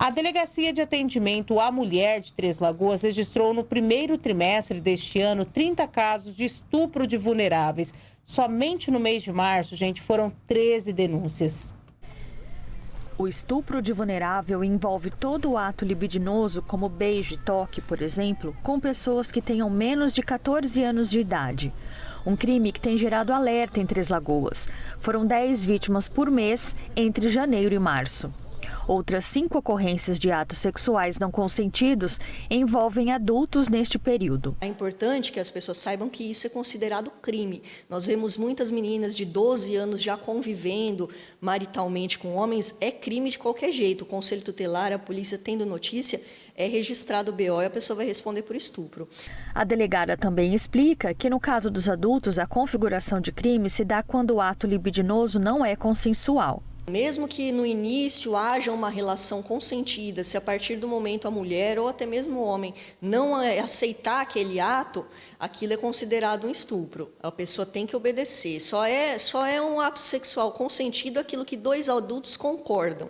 A Delegacia de Atendimento à Mulher de Três Lagoas registrou no primeiro trimestre deste ano 30 casos de estupro de vulneráveis. Somente no mês de março, gente, foram 13 denúncias. O estupro de vulnerável envolve todo o ato libidinoso, como beijo e toque, por exemplo, com pessoas que tenham menos de 14 anos de idade. Um crime que tem gerado alerta em Três Lagoas. Foram 10 vítimas por mês entre janeiro e março. Outras cinco ocorrências de atos sexuais não consentidos envolvem adultos neste período. É importante que as pessoas saibam que isso é considerado crime. Nós vemos muitas meninas de 12 anos já convivendo maritalmente com homens. É crime de qualquer jeito. O Conselho Tutelar, a polícia tendo notícia, é registrado o BO e a pessoa vai responder por estupro. A delegada também explica que, no caso dos adultos, a configuração de crime se dá quando o ato libidinoso não é consensual. Mesmo que no início haja uma relação consentida, se a partir do momento a mulher ou até mesmo o homem não aceitar aquele ato, aquilo é considerado um estupro. A pessoa tem que obedecer. Só é, só é um ato sexual consentido aquilo que dois adultos concordam.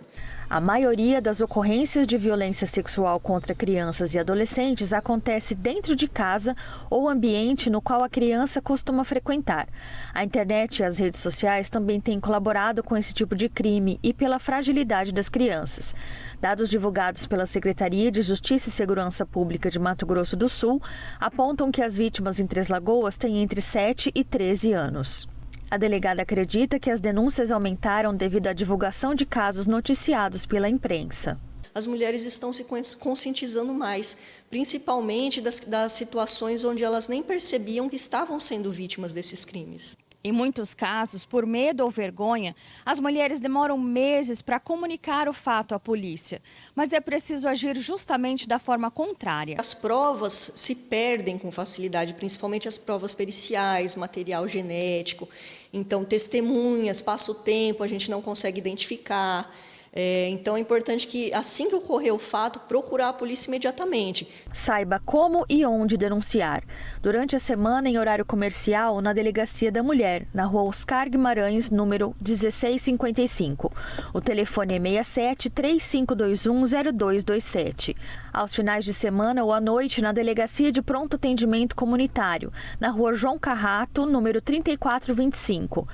A maioria das ocorrências de violência sexual contra crianças e adolescentes acontece dentro de casa ou ambiente no qual a criança costuma frequentar. A internet e as redes sociais também têm colaborado com esse tipo de crime e pela fragilidade das crianças. Dados divulgados pela Secretaria de Justiça e Segurança Pública de Mato Grosso do Sul apontam que as vítimas em Três Lagoas têm entre 7 e 13 anos. A delegada acredita que as denúncias aumentaram devido à divulgação de casos noticiados pela imprensa. As mulheres estão se conscientizando mais, principalmente das, das situações onde elas nem percebiam que estavam sendo vítimas desses crimes. Em muitos casos, por medo ou vergonha, as mulheres demoram meses para comunicar o fato à polícia. Mas é preciso agir justamente da forma contrária. As provas se perdem com facilidade, principalmente as provas periciais, material genético. Então, testemunhas, passa o tempo, a gente não consegue identificar. É, então é importante que, assim que ocorrer o fato, procurar a polícia imediatamente. Saiba como e onde denunciar. Durante a semana, em horário comercial, na Delegacia da Mulher, na rua Oscar Guimarães, número 1655. O telefone é 67 3521 0227. Aos finais de semana ou à noite, na Delegacia de Pronto Atendimento Comunitário, na rua João Carrato, número 3425.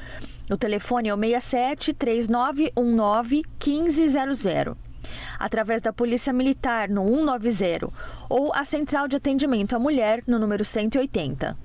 O telefone é o 67 3919 1500. Através da Polícia Militar no 190 ou a Central de Atendimento à Mulher no número 180.